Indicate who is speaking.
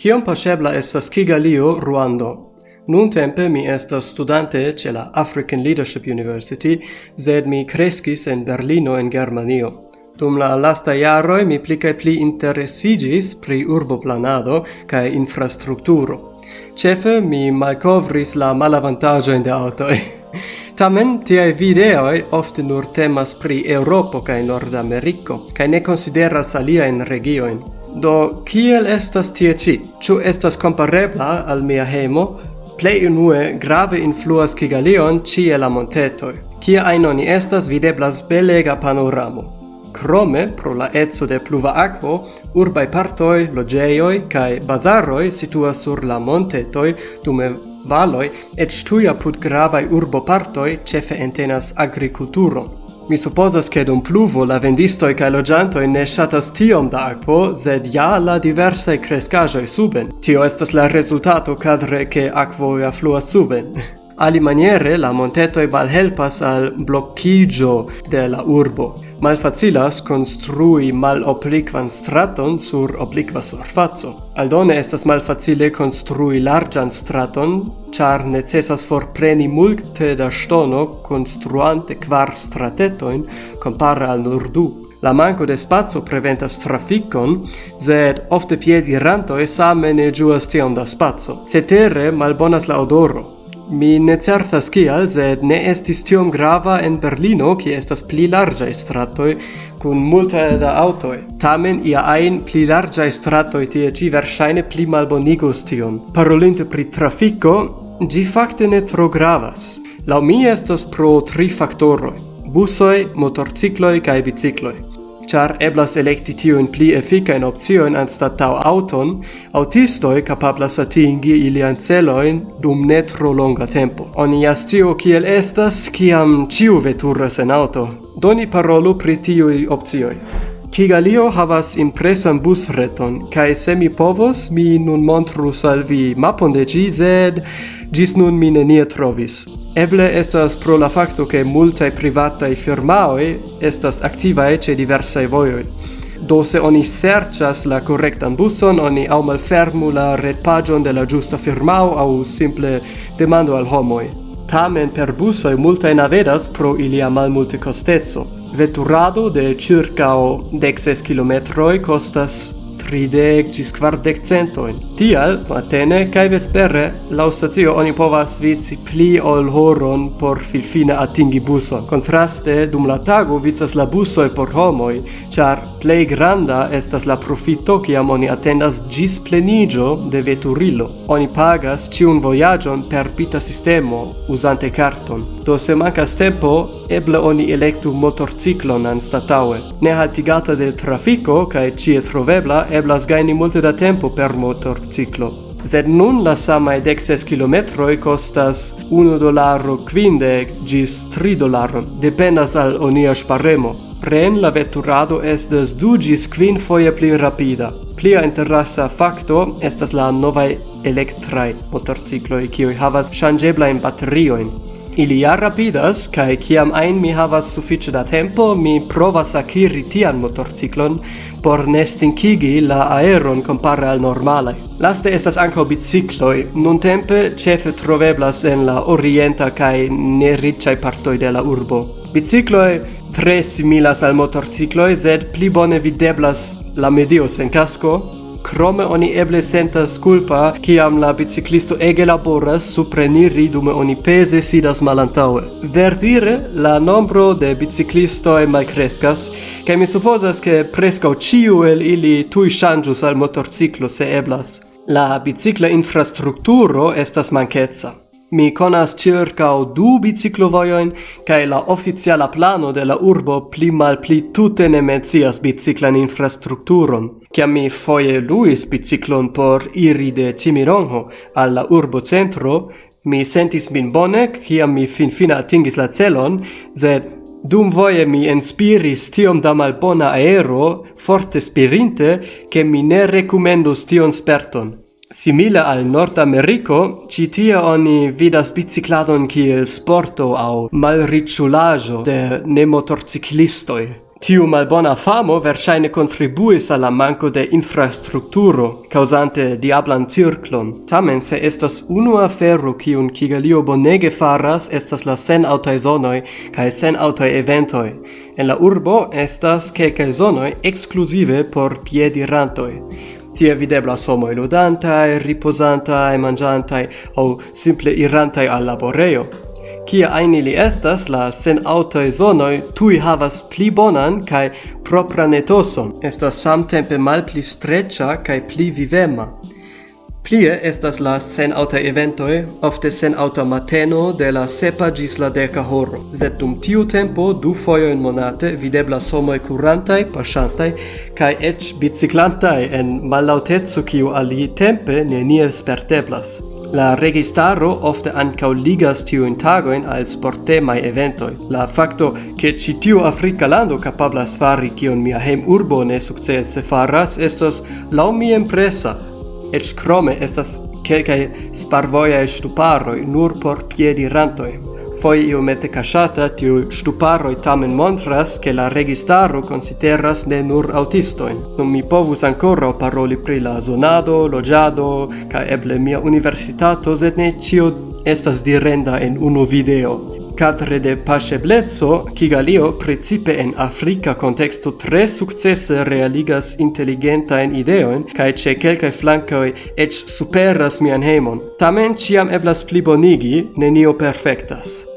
Speaker 1: Kiom pasebla estas Kigalio, Ruando? Nun tempe mi estas studante ce la African Leadership University, sed mi crescis en Berlino en Germanio. Dum la lasta jaroj mi pli kaj pli interesigis pri urboplanado cae infrastrukturo. Cefe mi malcovris la malavantaĝojn de autoi. Tamen tiaj videoi ofte nur temas pri Europo cae Nord-Americo, cae ne konsideras aliajn regioin. Do, kiel estas tie ci? Ču estas comparebla al mia hemo? Plei unue grave influas Kigalion cie la montetoi. Cia ainoni estas, videblas belega panoramo. Krome, pro la etso de pluva aquo, urbai partoi, logeioi, cae bazaroi situas sur la montetoi, dume valoi, et stuia put gravai urbo partoi, cefe entenas agriculturon. Mi supposas che dum pluvo la vendisto e kai logiantoi ne shatas tiom da aquo, sed ja la diverse crescajoi suben. Tio estas la resultato cadre che aquo affluas suben. Ali maniere la montetoi malhelpas al blocchigio de la urbo. Malfacilas construi mal obliquan straton sur obliqua surfazo. Aldone estas malfacile construi largan straton char necessas forpreni multe da stono construante quar stratetoin compare al nur du. La manco de spazio preventas traficon, sed ofte piedi ranto e same ne giuas tion da spazio. Cetere malbonas la odoro, Mi ne certas kial, sed ne estis tiom grava en Berlino, ki estas pli larĝaj stratoj kun multe da aŭtoj. Tamen ia ajn pli larĝaj stratoj tie ĉi verŝajne pli malbonigos tion. Parolinte pri trafiko, ĝi fakte ne tro gravas. Laŭ mi estas pro tri faktoroj: busoj, motorcikloj kaj bicikloj char eblas electi tiun pli efficain optioin anstatau auton, autistoi capablas atingi ilian celoin dum ne tro longa tempo. Oni astio kiel estas, kiam ciu veturas en auto. Doni parolu pri tiui optioi. Kigalio havas impresan busreton, kai se mi povos, mi nun montrus al vi mapon de ĝi, sed ĝis nun mi nenie trovis. Eble estas pro la facto che multae privatae firmaoi estas activae ce diversae voioi. Do se oni serchas la correctan buson, oni au malfermu la retpagion de la giusta firmao au simple demando al homoi. Tamen per busoi multae navedas pro ilia malmulte costezzo. Veturado de circa 16 km costas tridec cis quardec centoin. Tial, matene cae vespere, lau stacio oni povas vici pli ol horon por filfine atingi buson. Contraste, dum la tago vicas la busoi por homoi, char plei granda estas la profito ciam oni attendas gis plenigio de veturilo. Oni pagas ciun voyagion per pita sistemo, usante carton. Do se mancas tempo, eble oni electu motorciclon anstataue. Ne haltigata de trafico, cae cie trovebla, eble eblas gaini multe da tempo per motorciclo. Sed nun la samae dexes kilometroi costas 1 dollaro quinde gis 3 dollaro, dependas al onia sparremo. Pren la vetturado estes du gis quin foie pli rapida. Plia interessa facto estas la novae electrae motorcicloi, kioi havas changeblaen batterioin. Ili ja rapidas, kai kiam ein mi havas sufiĉe da tempo, mi provas akiri tian motorciclon por nestinkigi la aeron compare al normale. Laste estas anco bicicloi, nun tempe cefe troveblas en la orienta kai neriĉaj partoi de la urbo. Bicicloi tre similas al motorcicloi, sed pli bone videblas la medio sen casco, Krome oni eble sentas culpa kiam la biciclisto ege laboras supreniri dume oni pese sidas malantaŭe. Verdire la nombro de biciclistoj malkreskas kaj mi supozas ke preskaŭ ĉiu el ili tuj ŝanĝus al motorciklo se eblas. La bicicla infrastrukturo estas mankeca. Mi conas o du biciclovojoin, cae la oficiala plano de la urbo pli mal pli tute ne mencias biciclan infrastrukturon. Cia mi foie luis biciclon por iri de Cimironho alla urbo centro, mi sentis min bone, cia mi fin fina atingis la celon, sed Dum voie mi inspiris tiom da malbona aero, forte spirinte, che mi ne recomendus tion sperton. Simile al Nord Americo, ci tie oni vidas bicicladon kiel sporto au malriculajo de nemotorciclistoi. Tiu malbona famo versaine contribuis alla manco de infrastrukturo, causante diablan circlon. Tamen se estas unu aferro kiun Kigalio bonege faras estas la sen autai zonoi cae sen autai eventoi. En la urbo estas kelkaj zonoi exclusive por piedirantoi. Tie videblas e riposanta e mangianta o simple irantaj al laboreo Kia aini li estas, la sen senaŭtoj zonoj tui havas pli bonan kai propran etoson. Estas samtempe malpli strecha kai pli vivema. Plie estas la sen auta eventoi, ofte sen auta mateno de la sepa gis la deca horo. Sed dum tiu tempo, du foioin monate, videblas homoi curantai, pasantai, kai ec biciclantai en malautezu kiu ali tempe nenie sperteblas. La registaro ofte ancau ligas tiuin tagoin al sportemai eventoi. La facto che ci tiu Africa lando capablas fari kion mia hem urbo ne successe faras estos lau mi impresa, Ec crome estas quelcae sparvoiae stuparoi nur por piedi rantoi. Foi io iomete casciata, tiu stuparoi tamen montras che la registaro consideras ne nur autistoin. Non mi povus ancora paroli pri la zonado, logiado, ca eble mia universitato, sed ne cio estas direnda en unu video cadre de paceblezzo, Kigalio, principe en Africa contexto tre successe realigas intelligentain ideoin, cae ce quelcae flancoi ec superas mian heimon. Tamen ciam eblas plibonigi, nenio perfectas.